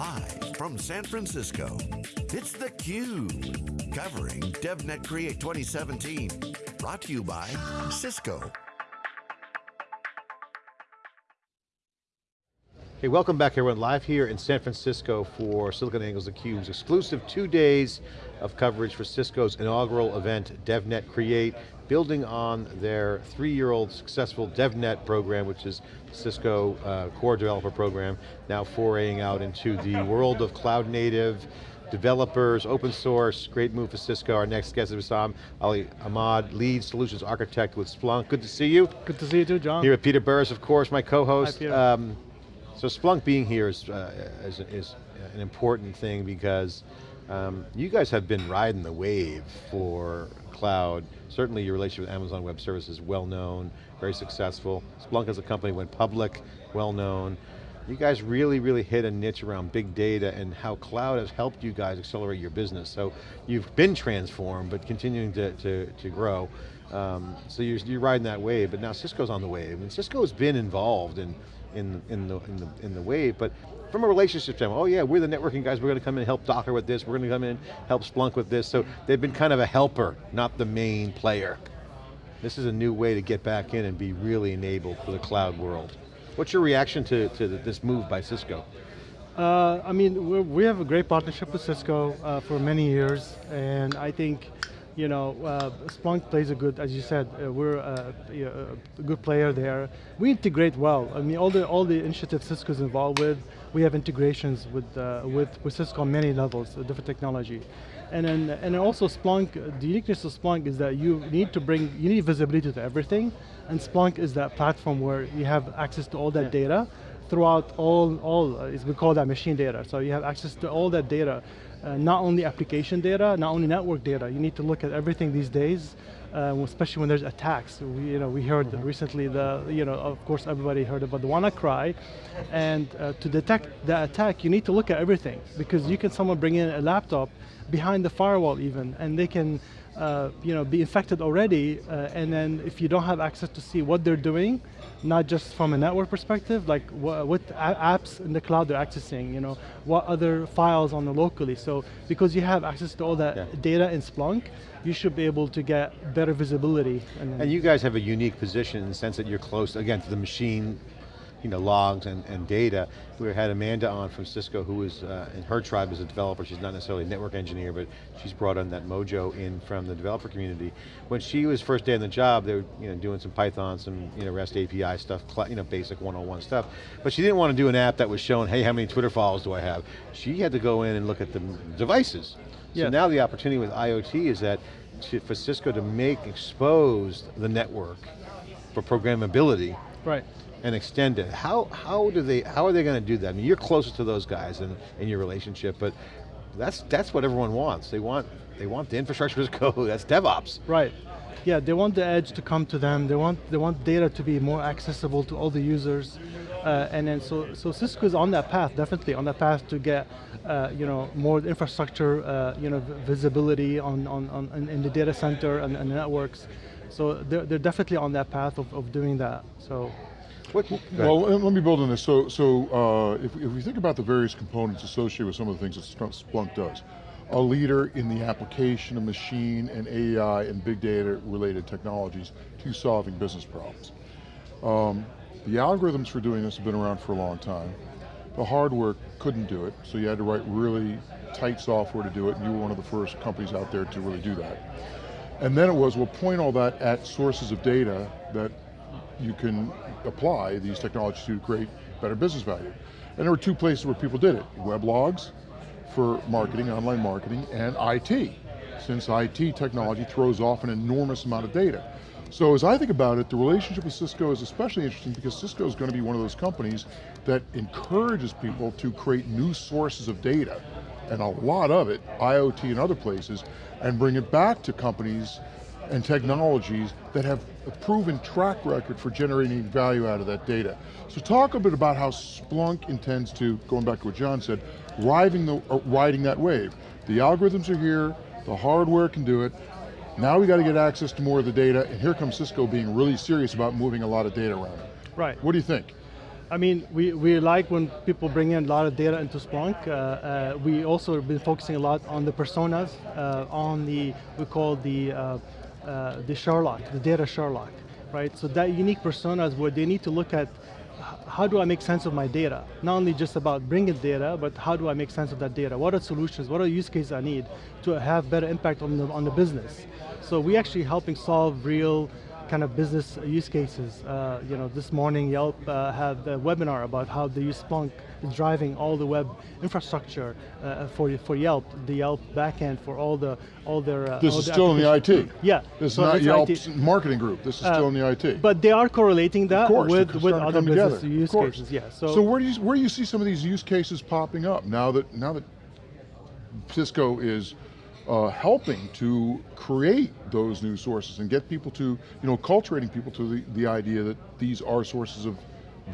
Live from San Francisco, it's theCUBE. Covering DevNet Create 2017. Brought to you by Cisco. Hey, welcome back everyone. Live here in San Francisco for SiliconANGLE's theCUBE's exclusive two days of coverage for Cisco's inaugural event, DevNet Create, building on their three-year-old successful DevNet program, which is Cisco uh, core developer program, now foraying out into the world of cloud native, developers, open source, great move for Cisco. Our next guest is Wissam Ali Ahmad, lead solutions architect with Splunk. Good to see you. Good to see you too, John. Here with Peter Burris, of course, my co-host. Um, so Splunk being here is, uh, is, is, an important thing because um, you guys have been riding the wave for cloud. Certainly your relationship with Amazon Web Services is well known, very successful. Splunk as a company went public, well known. You guys really, really hit a niche around big data and how cloud has helped you guys accelerate your business. So you've been transformed, but continuing to, to, to grow. Um, so you're, you're riding that wave, but now Cisco's on the wave, and Cisco's been involved in in, in, the, in, the, in the wave, but from a relationship standpoint, oh yeah, we're the networking guys, we're going to come in and help Docker with this, we're going to come in and help Splunk with this, so they've been kind of a helper, not the main player. This is a new way to get back in and be really enabled for the cloud world. What's your reaction to, to this move by Cisco? Uh, I mean, we have a great partnership with Cisco uh, for many years, and I think you know, uh, Splunk plays a good, as you said, uh, we're a, a, good player there. We integrate well. I mean, all the all the initiatives Cisco's involved with, we have integrations with uh, with with Cisco on many levels, uh, different technology. And then, and also Splunk, the uniqueness of Splunk is that you need to bring, you need visibility to everything, and Splunk is that platform where you have access to all that yeah. data throughout all, all, uh, we call that machine data. So you have access to all that data uh, not only application data, not only network data. You need to look at everything these days, uh, especially when there's attacks. We, you know, we heard mm -hmm. recently the, you know, of course everybody heard about the WannaCry, and uh, to detect the attack, you need to look at everything because you can someone bring in a laptop behind the firewall even, and they can, uh, you know, be infected already, uh, and then if you don't have access to see what they're doing, not just from a network perspective, like what, what, apps in the cloud they're accessing, you know, what other files on the locally. So because you have access to all that yeah. data in Splunk, you should be able to get better visibility. And, and you guys have a unique position in the sense that you're close, again, to the machine you know, logs and, and data. We had Amanda on from Cisco who is, uh, in her tribe is a developer, she's not necessarily a network engineer, but she's brought on that mojo in from the developer community. When she was first day on the job, they were you know, doing some Python, some you know, REST API stuff, you know, basic 101 stuff. But she didn't want to do an app that was showing, hey, how many Twitter followers do I have? She had to go in and look at the devices. Yeah. So now the opportunity with IoT is that to, for Cisco to make, expose the network for programmability. Right and extend it. How, how, do they, how are they going to do that? I mean, you're closer to those guys in, in your relationship, but that's, that's what everyone wants. They want, they want the infrastructure to go, that's DevOps. Right. Yeah, they want the edge to come to them. They want, they want data to be more accessible to all the users. Uh, and then so, so Cisco is on that path, definitely on that path to get uh, you know, more infrastructure uh, you know, visibility on, on, on, in the data center and, and networks. So they're, they're definitely on that path of, of doing that. So what, well, let me build on this. So, so uh, if, if we think about the various components associated with some of the things that Splunk does, a leader in the application of machine and AI and big data related technologies to solving business problems. Um, the algorithms for doing this have been around for a long time. The hardware couldn't do it, so you had to write really tight software to do it, and you were one of the first companies out there to really do that. And then it was, we'll point all that at sources of data that you can apply these technologies to create better business value. And there were two places where people did it, weblogs for marketing, online marketing, and IT, since IT technology throws off an enormous amount of data. So as I think about it, the relationship with Cisco is especially interesting because Cisco is going to be one of those companies that encourages people to create new sources of data, and a lot of it, IoT and other places, and bring it back to companies and technologies that have a proven track record for generating value out of that data. So talk a bit about how Splunk intends to, going back to what John said, riding, the, uh, riding that wave. The algorithms are here, the hardware can do it, now we got to get access to more of the data, and here comes Cisco being really serious about moving a lot of data around. Right. What do you think? I mean, we, we like when people bring in a lot of data into Splunk. Uh, uh, we also have been focusing a lot on the personas, uh, on the, we call the, uh, the Sherlock, the data Sherlock, right? So that unique personas where they need to look at how do I make sense of my data? Not only just about bringing data, but how do I make sense of that data? What are solutions, what are use cases I need to have better impact on the, on the business? So we actually helping solve real kind of business use cases. Uh, you know, this morning Yelp uh, had a webinar about how they use Splunk is driving all the web infrastructure uh, for for Yelp, the Yelp backend for all the all their. Uh, this all is the still in the IT. Yeah. This so is not Yelp's IT. marketing group. This is still in the IT. But they are correlating that course, with, with other business together, use cases. Yeah. So, where do you where do you see some of these use cases popping up now that now that Cisco is uh, helping to create those new sources and get people to you know cultivating people to the, the idea that these are sources of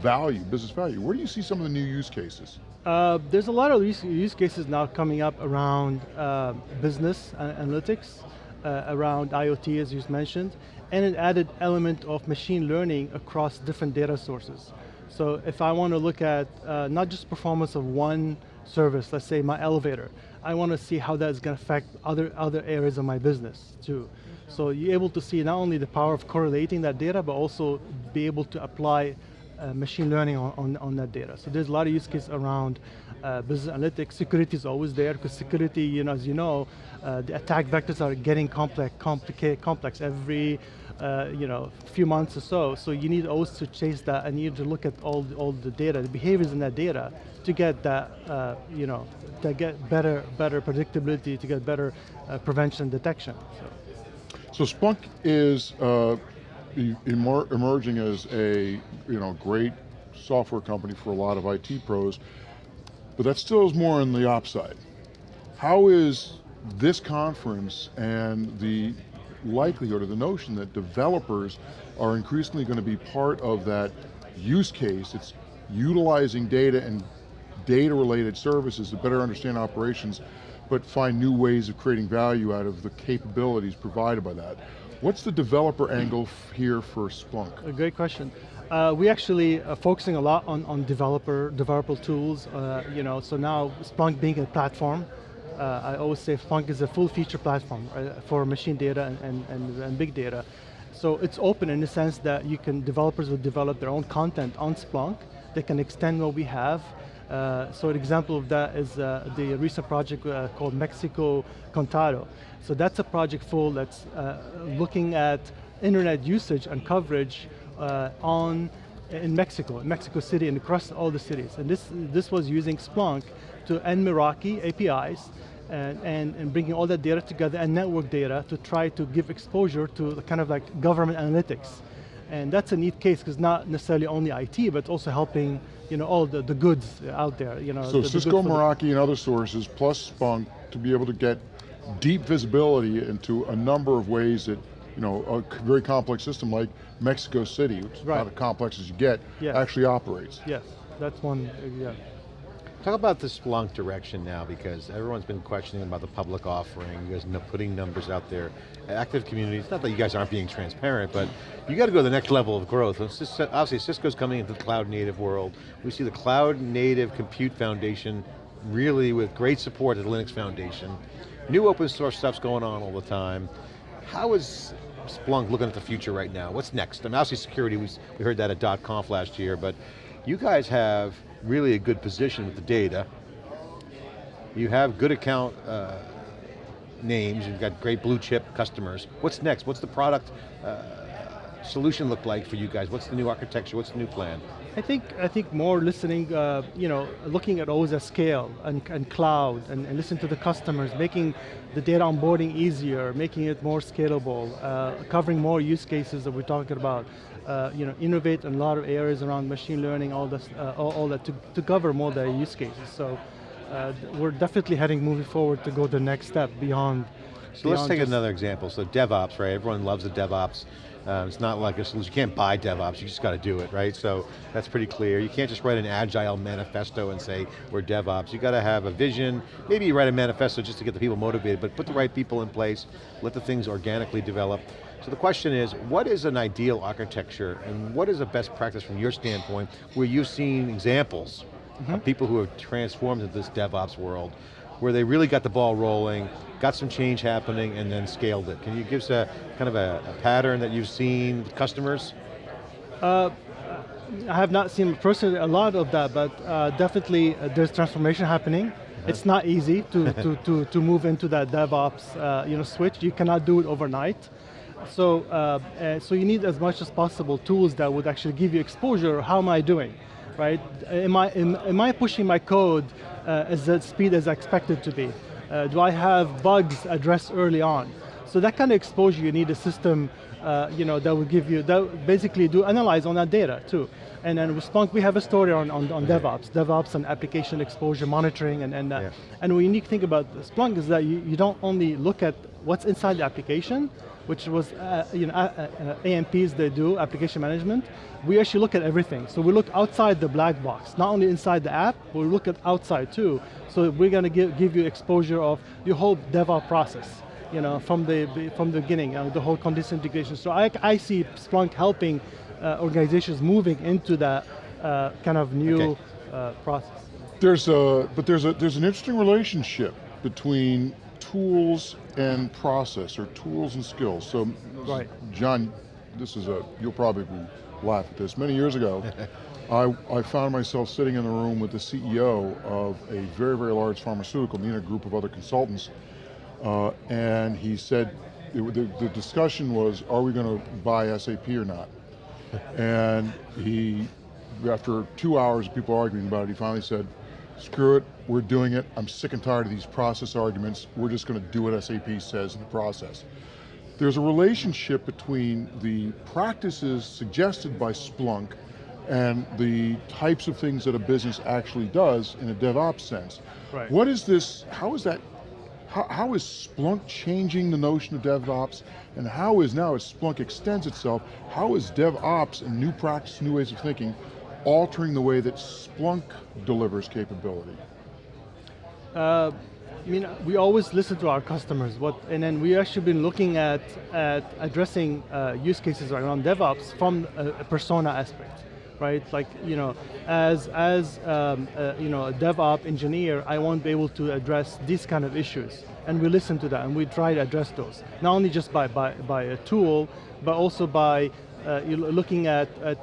value, business value. Where do you see some of the new use cases? Uh, there's a lot of use, use cases now coming up around uh, business analytics, uh, around IoT as you mentioned, and an added element of machine learning across different data sources. So if I want to look at uh, not just performance of one service, let's say my elevator, I want to see how that's going to affect other, other areas of my business too. So you're able to see not only the power of correlating that data, but also be able to apply uh, machine learning on, on, on, that data. So there's a lot of use cases around uh, business analytics. Security is always there because security, you know, as you know, uh, the attack vectors are getting complex, complicated, complex every, uh, you know, few months or so. So you need always to chase that and you need to look at all the, all the data, the behaviors in that data to get that, uh, you know, to get better, better predictability, to get better uh, prevention detection. So So. Splunk is emer emerging as a you know great software company for a lot of IT pros, but that still is more on the ops side. How is this conference and the likelihood or the notion that developers are increasingly going to be part of that use case, it's utilizing data and data related services to better understand operations, but find new ways of creating value out of the capabilities provided by that. What's the developer angle here for Splunk? A great question. Uh, we actually are focusing a lot on, on developer, developer tools, uh, you know, so now Splunk being a platform, uh, I always say Splunk is a full feature platform uh, for machine data and, and, and, and, big data. So it's open in the sense that you can, developers will develop their own content on Splunk, they can extend what we have, uh, so an example of that is uh, the recent project uh, called Mexico Conectado. So that's a project full that's uh, looking at internet usage and coverage uh, on in Mexico, in Mexico City and across all the cities. And this, this was using Splunk to end Meraki APIs and, and, and, bringing all that data together and network data to try to give exposure to kind of like government analytics. And that's a neat case because not necessarily only IT, but also helping you know, all the, the goods out there. You know, so the, Cisco, the Meraki, and other sources, plus Splunk, to be able to get deep visibility into a number of ways that you know, a very complex system like Mexico City, which is right. not as complex as you get, yeah. actually operates. Yes, that's one, yeah. Talk about the Splunk direction now because everyone's been questioning about the public offering, you guys are putting numbers out there. Active communities, not that you guys aren't being transparent, but you got to go to the next level of growth. Obviously Cisco's coming into the cloud native world. We see the cloud native compute foundation really with great support at the Linux Foundation. New open source stuff's going on all the time. How is Splunk looking at the future right now? What's next? I mean, obviously security, we, we heard that at .conf last year, but you guys have really a good position with the data. You have good account uh, names, you've got great blue chip customers. What's next? What's the product uh, solution look like for you guys? What's the new architecture? What's the new plan? I think I think more listening, uh, you know, looking at always at scale and, and cloud and, and listen to the customers, making the data onboarding easier, making it more scalable, uh, covering more use cases that we're talking about. Uh, you know, innovate in a lot of areas around machine learning, all this, uh, all, all, that to, to cover more the use cases. So uh, we're definitely heading moving forward to go the next step beyond. So let's take another example. So DevOps, right? Everyone loves the DevOps. Um, it's not like a solution, you can't buy DevOps, you just got to do it, right? So that's pretty clear. You can't just write an agile manifesto and say, we're DevOps. You got to have a vision, maybe you write a manifesto just to get the people motivated, but put the right people in place, let the things organically develop. So the question is, what is an ideal architecture and what is a best practice from your standpoint where you've seen examples mm -hmm. of people who have transformed into this DevOps world where they really got the ball rolling, got some change happening, and then scaled it. Can you give us a kind of a, a pattern that you've seen with customers? Uh, I have not seen personally a lot of that, but uh, definitely uh, there's transformation happening. Uh-huh. It's not easy to, to, to, to move into that DevOps uh, you know, switch. You cannot do it overnight. So, uh, uh, so you need as much as possible tools that would actually give you exposure. How am I doing? Right? Am I, am, am I pushing my code uh, as the speed as I expected to be? Uh, do I have bugs addressed early on? So that kind of exposure, you need a system uh, you know, that will give you, that basically do analyze on that data too. And then with Splunk, we have a story on, on, on DevOps, DevOps and application exposure monitoring, and, and, uh, yeah. and the unique thing about Splunk is that you, you don't only look at what's inside the application, which was uh, you know, uh, uh, AMPs they do, application management, we actually look at everything. So we look outside the black box, not only inside the app, but we look at outside too. So we're going to give, give you exposure of your whole DevOps process you know, from the, from the beginning, uh, the whole continuous integration. So I, I see Splunk helping uh, organizations moving into that uh, kind of new okay. Uh, process. There's a, but there's a, there's an interesting relationship between tools and process, or tools and skills. So, right. John, this is a, you'll probably laugh at this. Many years ago, I, I found myself sitting in the room with the CEO of a very, very large pharmaceutical, me and a group of other consultants, uh, and he said, it, the, the discussion was, are we going to buy SAP or not? and he, after two hours of people arguing about it, he finally said, screw it, we're doing it, I'm sick and tired of these process arguments, we're just going to do what SAP says in the process. There's a relationship between the practices suggested by Splunk and the types of things that a business actually does in a DevOps sense. Right. What is this, how is that how, how is Splunk changing the notion of DevOps, and how is now, as Splunk extends itself, how is DevOps and new practice, new ways of thinking, altering the way that Splunk delivers capability? Uh, I mean, we always listen to our customers, what, and then we actually been looking at, at addressing uh, use cases around DevOps from a, a persona aspect right? Like, you know, as, as um, uh, you know, a DevOps engineer, I won't be able to address these kind of issues. And we listen to that and we try to address those. Not only just by, by, by a tool, but also by uh, looking at, at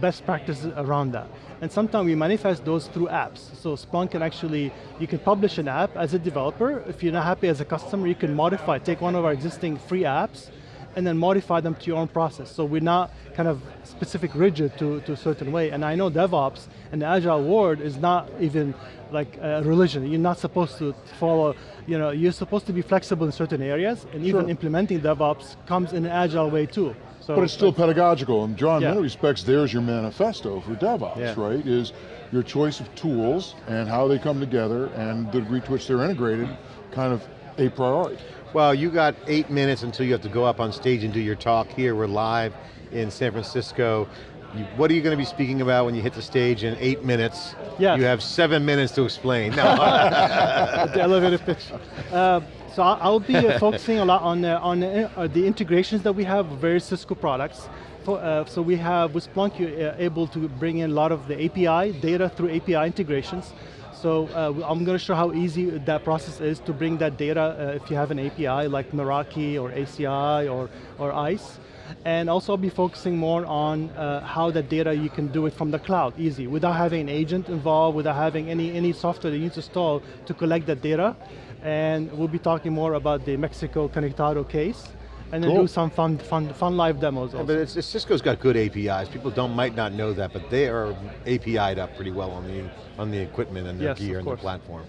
best practices around that. And sometimes we manifest those through apps. So Splunk can actually, you can publish an app as a developer. If you're not happy as a customer, you can modify, take one of our existing free apps, and then modify them to your own process. So we're not kind of specific rigid to, to a certain way. And I know DevOps and the Agile world is not even like a religion. You're not supposed to follow, you know, you're supposed to be flexible in certain areas, and sure. even implementing DevOps comes in an Agile way too. So but it's still pedagogical, and John, yeah. in many respects, there's your manifesto for DevOps, yeah. right? Is your choice of tools and how they come together and the degree to which they're integrated kind of a priority. Well, you got eight minutes until you have to go up on stage and do your talk here. We're live in San Francisco. You, what are you going to be speaking about when you hit the stage in eight minutes? Yeah. You have seven minutes to explain. No. the elevator pitch. Uh, so I'll be uh, focusing a lot on, uh, on the integrations that we have with various Cisco products. For, uh, so we have, with Splunk, you're uh, able to bring in a lot of the API, data through API integrations. So uh, I'm going to show how easy that process is to bring that data uh, if you have an API like Meraki or ACI or, or ISE. And also I'll be focusing more on uh, how that data you can do it from the cloud, easy, without having an agent involved, without having any, any software that you need to install to collect that data. And we'll be talking more about the Mexico Conectado case and then cool. do some fun, fun, fun live demos. Yeah, but it's, it's, Cisco's got good APIs. People don't might not know that, but they are API'd up pretty well on the on the equipment and their yes, gear and the platform.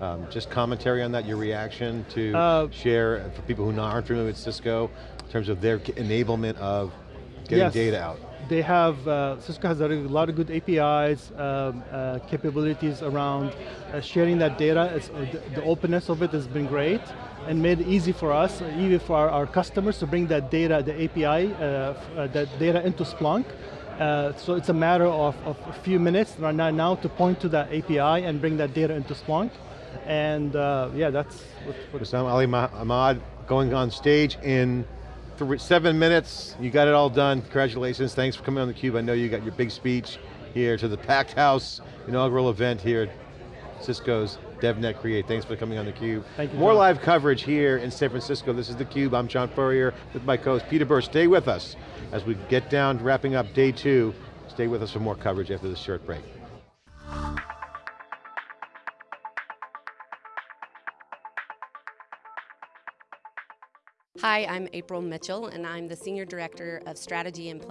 Um, just commentary on that, your reaction to uh, share for people who aren't familiar with Cisco in terms of their enablement of getting yes, data out. They have, uh, Cisco has a lot of good APIs, um, uh, capabilities around uh, sharing that data. Uh, the, the openness of it has been great and made it easy for us, even for our, our customers to bring that data, the API, uh, uh, that data into Splunk. So it's a matter of, of, a few minutes right now, now to point to that API and bring that data into Splunk. And yeah, that's what Ali Ahmad going on stage in three, seven minutes, you got it all done. Congratulations, thanks for coming on theCUBE. I know you got your big speech here to the packed house inaugural event here at Cisco's DevNet Create. Thanks for coming on theCUBE. Thank you, More John. live coverage here in San Francisco. This is theCUBE, I'm John Furrier with my co-host Peter Burr. Stay with us as we get down wrapping up day two. Stay with us for more coverage after this short break. Hi, I'm April Mitchell, and I'm the Senior Director of Strategy and Planning